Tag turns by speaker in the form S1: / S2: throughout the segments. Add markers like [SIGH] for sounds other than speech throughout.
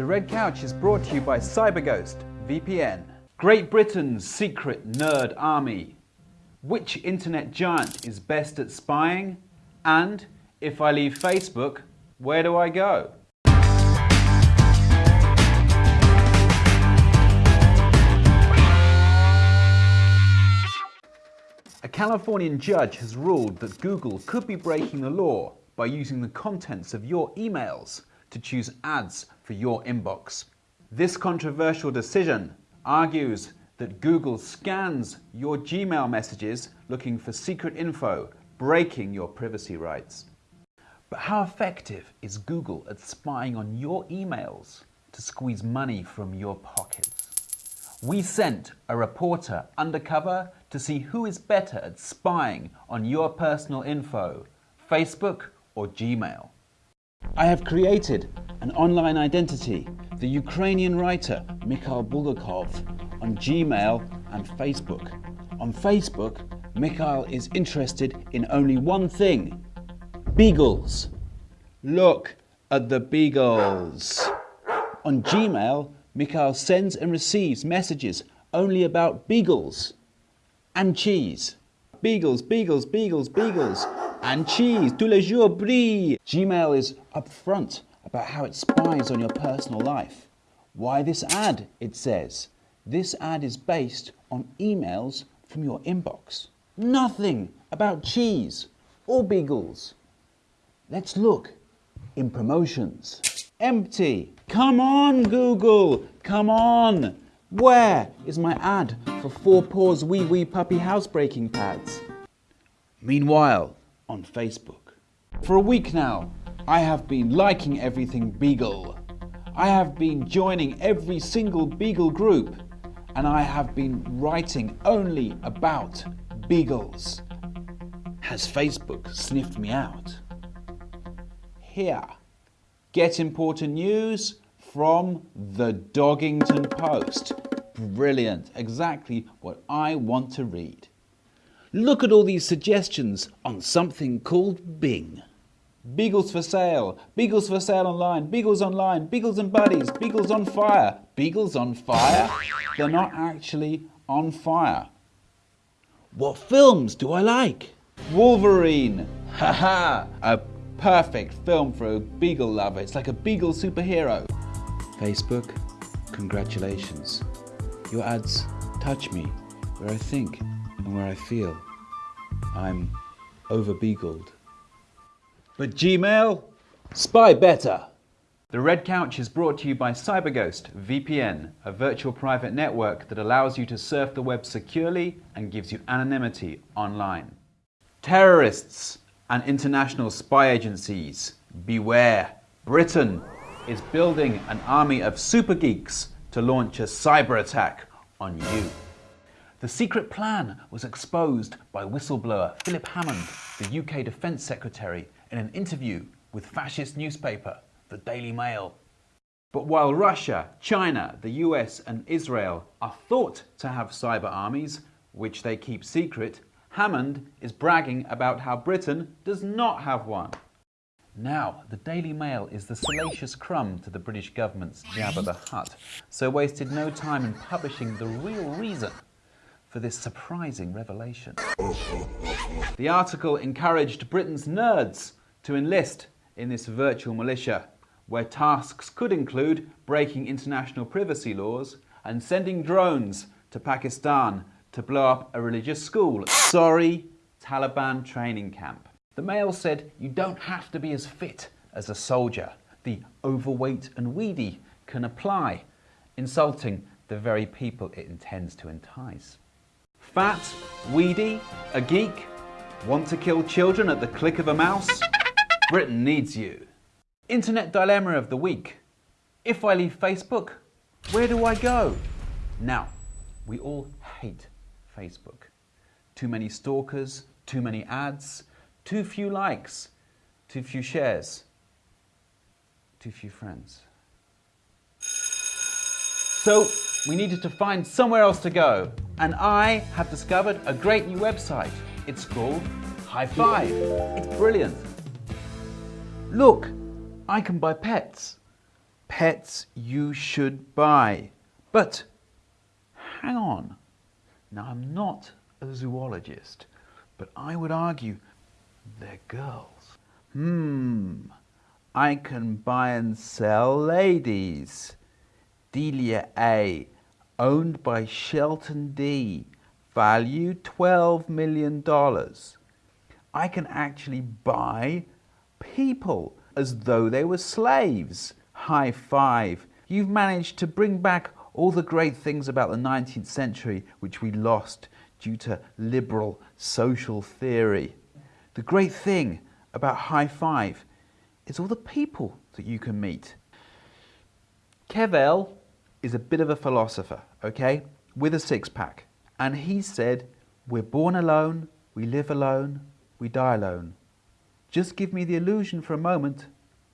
S1: The Red Couch is brought to you by CyberGhost VPN. Great Britain's secret nerd army. Which internet giant is best at spying? And if I leave Facebook, where do I go? A Californian judge has ruled that Google could be breaking the law by using the contents of your emails to choose ads for your inbox. This controversial decision argues that Google scans your Gmail messages looking for secret info, breaking your privacy rights. But how effective is Google at spying on your emails to squeeze money from your pockets? We sent a reporter undercover to see who is better at spying on your personal info, Facebook or Gmail. I have created an online identity, the Ukrainian writer Mikhail Bulgakov, on Gmail and Facebook. On Facebook, Mikhail is interested in only one thing beagles. Look at the beagles. On Gmail, Mikhail sends and receives messages only about beagles and cheese. Beagles, beagles, beagles, beagles, and cheese. Tous les jours brie. Gmail is upfront about how it spies on your personal life. Why this ad? It says. This ad is based on emails from your inbox. Nothing about cheese or beagles. Let's look in promotions. Empty. Come on, Google. Come on. Where is my ad for Four Paws Wee Wee Puppy Housebreaking Pads? Meanwhile, on Facebook. For a week now, I have been liking everything Beagle. I have been joining every single Beagle group and I have been writing only about Beagles. Has Facebook sniffed me out? Here, get important news from the Doggington Post. Brilliant, exactly what I want to read. Look at all these suggestions on something called Bing. Beagles for sale, Beagles for sale online, Beagles online, Beagles and buddies, Beagles on fire. Beagles on fire? They're not actually on fire. What films do I like? Wolverine. Haha, a perfect film for a beagle lover. It's like a beagle superhero. Facebook, congratulations. Your ads touch me where I think and where I feel. I'm over beagled. But Gmail, spy better. The Red Couch is brought to you by CyberGhost VPN, a virtual private network that allows you to surf the web securely and gives you anonymity online. Terrorists and international spy agencies, beware. Britain is building an army of super geeks to launch a cyber attack on you. The secret plan was exposed by whistleblower Philip Hammond, the UK Defence Secretary, in an interview with fascist newspaper The Daily Mail. But while Russia, China, the US and Israel are thought to have cyber armies, which they keep secret, Hammond is bragging about how Britain does not have one. Now, the Daily Mail is the salacious crumb to the British government's Jabba the Hutt, so wasted no time in publishing the real reason for this surprising revelation. [LAUGHS] The article encouraged Britain's nerds to enlist in this virtual militia, where tasks could include breaking international privacy laws and sending drones to Pakistan to blow up a religious school. Sorry, Taliban training camp. The Mail said you don't have to be as fit as a soldier. The overweight and weedy can apply, insulting the very people it intends to entice. Fat, weedy, a geek, want to kill children at the click of a mouse? Britain needs you. Internet dilemma of the week. If I leave Facebook, where do I go? Now, we all hate Facebook. Too many stalkers, too many ads, too few likes, too few shares, too few friends. So we needed to find somewhere else to go, and I have discovered a great new website. It's called High Five. It's brilliant. Look, I can buy pets. pets you should buy. But hang on. Now, I'm not a zoologist, but I would argue they're girls. Hmm, I can buy and sell ladies. Delia A, owned by Shelton D, value $12 million. I can actually buy people as though they were slaves. High five. You've managed to bring back all the great things about the 19th century which we lost due to liberal social theory. The great thing about high five is all the people that you can meet. Kevel is a bit of a philosopher, okay, with a six pack. And he said, We're born alone, we live alone, we die alone. Just give me the illusion for a moment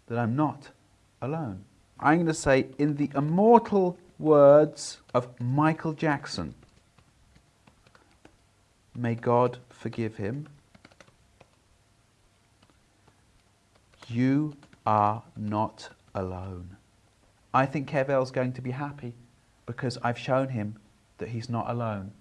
S1: that I'm not alone. I'm going to say, in the immortal words of Michael Jackson, may God forgive him, you are not alone. I think Kevel's going to be happy because I've shown him that he's not alone.